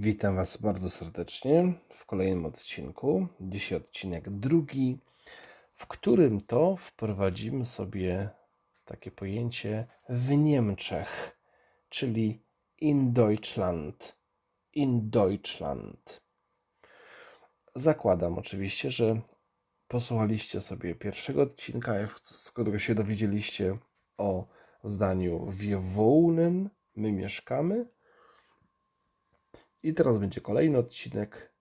Witam Was bardzo serdecznie w kolejnym odcinku. Dzisiaj odcinek drugi, w którym to wprowadzimy sobie takie pojęcie w Niemczech, czyli in Deutschland. In Deutschland. Zakładam oczywiście, że posłuchaliście sobie pierwszego odcinka, z którego się dowiedzieliście o zdaniu wir wohnen, my mieszkamy i teraz będzie kolejny odcinek,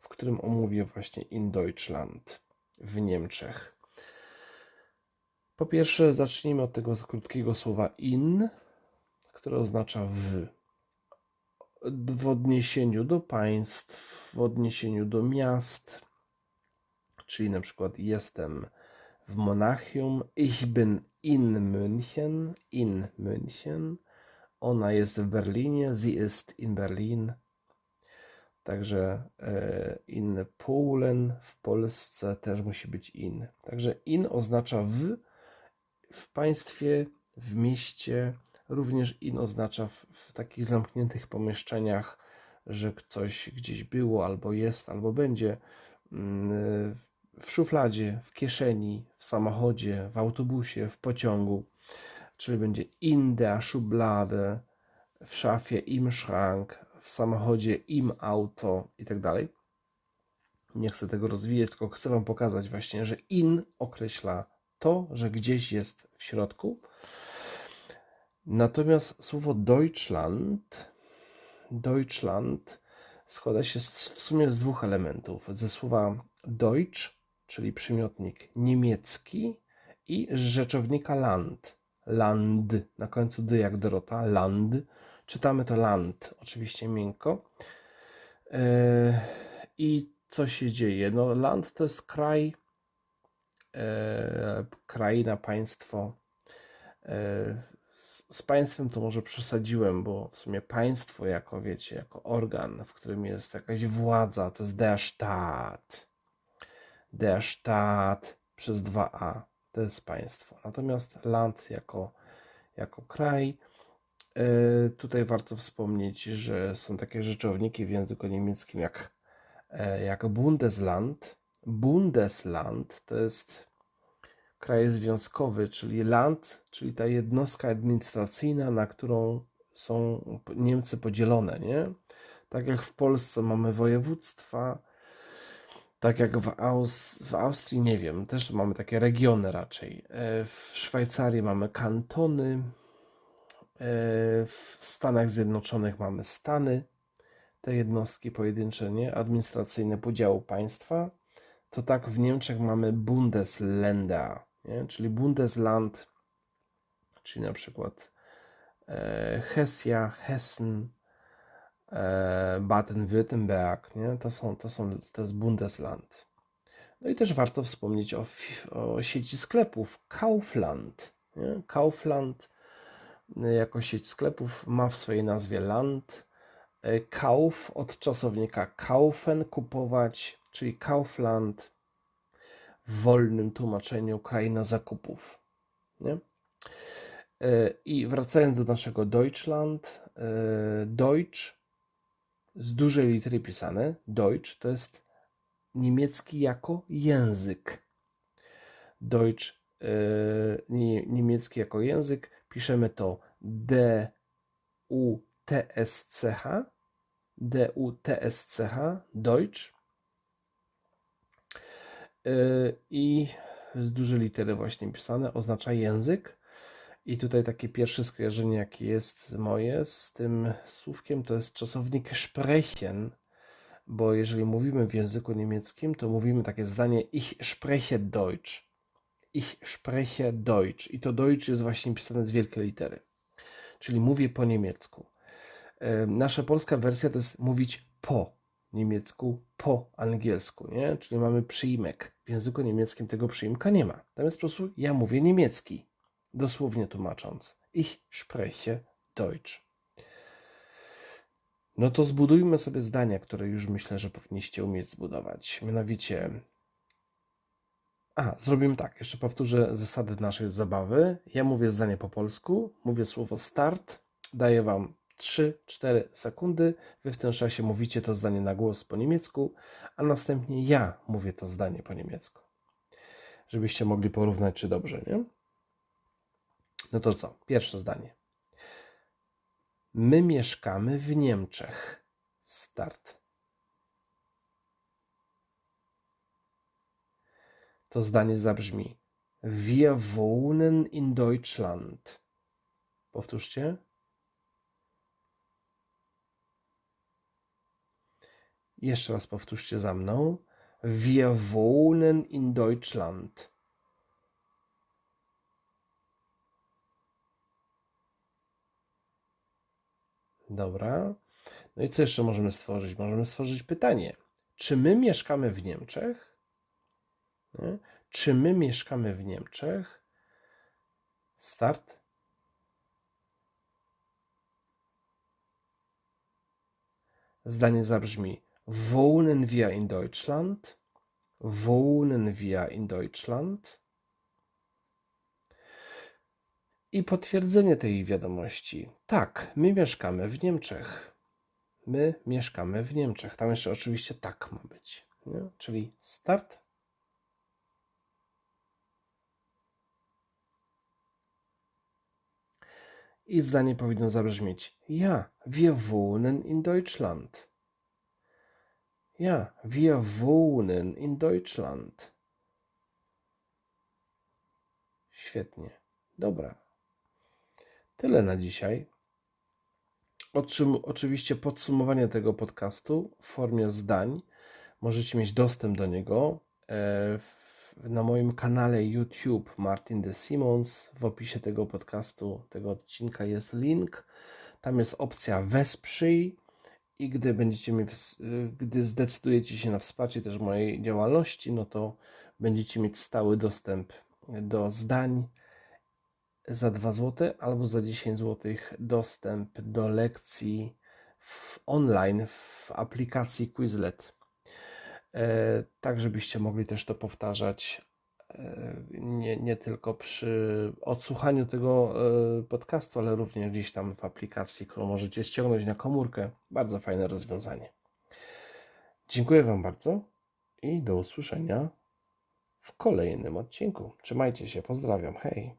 w którym omówię właśnie in Deutschland w Niemczech. Po pierwsze, zacznijmy od tego krótkiego słowa in, które oznacza w. W odniesieniu do państw, w odniesieniu do miast, czyli na przykład jestem w Monachium, ich bin in München, in München, ona jest w Berlinie, sie ist in Berlin, Także e, in Polen w Polsce też musi być in. Także in oznacza w, w państwie, w mieście. Również in oznacza w, w takich zamkniętych pomieszczeniach, że coś gdzieś było, albo jest, albo będzie. Mm, w szufladzie, w kieszeni, w samochodzie, w autobusie, w pociągu. Czyli będzie in der Schublade, w szafie im Schrank, w samochodzie, im auto i tak dalej. Nie chcę tego rozwijać, tylko chcę Wam pokazać właśnie, że in określa to, że gdzieś jest w środku. Natomiast słowo Deutschland, Deutschland składa się w sumie z dwóch elementów. Ze słowa Deutsch, czyli przymiotnik niemiecki i z rzeczownika Land. Land, na końcu dy jak Dorota, Land Czytamy to land, oczywiście miękko. E, I co się dzieje? No, land to jest kraj, e, kraina, państwo. E, z państwem to może przesadziłem, bo w sumie państwo jako, wiecie, jako organ, w którym jest jakaś władza, to jest der Staat. Der Staat przez 2a, to jest państwo. Natomiast land jako, jako kraj, tutaj warto wspomnieć, że są takie rzeczowniki w języku niemieckim jak, e, jak Bundesland. Bundesland to jest kraj związkowy, czyli land, czyli ta jednostka administracyjna, na którą są Niemcy podzielone, nie? Tak jak w Polsce mamy województwa, tak jak w, Aus w Austrii, nie wiem, też mamy takie regiony raczej. E, w Szwajcarii mamy kantony, E, w Stanach Zjednoczonych mamy stany, te jednostki pojedyncze, nie? administracyjne podziału państwa. To tak w Niemczech mamy Bundesländer, nie? czyli Bundesland, czyli na przykład e, Hesja, Hessen, e, Baden-Württemberg, nie? To, są, to, są, to jest Bundesland. No i też warto wspomnieć o, o sieci sklepów Kaufland. Nie? Kaufland jako sieć sklepów ma w swojej nazwie Land. E, Kauf od czasownika kaufen, kupować, czyli Kaufland w wolnym tłumaczeniu kraina zakupów. Nie? E, I wracając do naszego Deutschland, Deutsch z dużej litery pisane, Deutsch to jest niemiecki jako język. Deutsch, niemiecki jako język, piszemy to D U T S C H. D U T S C H Deutsch. Y, i z dużej litery właśnie pisane. Oznacza język. I tutaj takie pierwsze skojarzenie jakie jest moje z tym słówkiem to jest czasownik sprechen. Bo jeżeli mówimy w języku niemieckim to mówimy takie zdanie ich spreche Deutsch Ich spreche Deutsch. I to Deutsch jest właśnie pisane z wielkiej litery. Czyli mówię po niemiecku. Nasza polska wersja to jest mówić po niemiecku, po angielsku, nie? Czyli mamy przyimek. W języku niemieckim tego przyimka nie ma. Natomiast po prostu ja mówię niemiecki, dosłownie tłumacząc. Ich spreche Deutsch. No to zbudujmy sobie zdania, które już myślę, że powinniście umieć zbudować. Mianowicie, a, zrobimy tak. Jeszcze powtórzę zasady naszej zabawy. Ja mówię zdanie po polsku, mówię słowo start, daję Wam 3-4 sekundy. Wy w tym czasie mówicie to zdanie na głos po niemiecku, a następnie ja mówię to zdanie po niemiecku. Żebyście mogli porównać, czy dobrze, nie? No to co? Pierwsze zdanie. My mieszkamy w Niemczech. Start. To zdanie zabrzmi: Wir wohnen in Deutschland. Powtórzcie. Jeszcze raz powtórzcie za mną. Wir wohnen in Deutschland. Dobra. No i co jeszcze możemy stworzyć? Możemy stworzyć pytanie. Czy my mieszkamy w Niemczech? Nie? Czy my mieszkamy w Niemczech? Start. Zdanie zabrzmi: Wohnen wir in Deutschland? Wohnen wir in Deutschland? I potwierdzenie tej wiadomości. Tak, my mieszkamy w Niemczech. My mieszkamy w Niemczech. Tam jeszcze oczywiście tak ma być. Nie? Czyli start. I zdanie powinno zabrzmieć: Ja, wir wohnen in Deutschland. Ja, wir wohnen in Deutschland. Świetnie. Dobra. Tyle na dzisiaj. Otrzym, oczywiście podsumowanie tego podcastu w formie zdań. Możecie mieć dostęp do niego e, w, na moim kanale YouTube Martin de Simons. W opisie tego podcastu, tego odcinka jest link. Tam jest opcja wesprzyj i gdy będziecie mi, gdy zdecydujecie się na wsparcie też mojej działalności, no to będziecie mieć stały dostęp do zdań za 2 zł albo za 10 zł dostęp do lekcji w online w aplikacji Quizlet. E, tak, żebyście mogli też to powtarzać e, nie, nie tylko przy odsłuchaniu tego e, podcastu, ale również gdzieś tam w aplikacji, którą możecie ściągnąć na komórkę. Bardzo fajne rozwiązanie. Dziękuję Wam bardzo i do usłyszenia w kolejnym odcinku. Trzymajcie się, pozdrawiam, hej.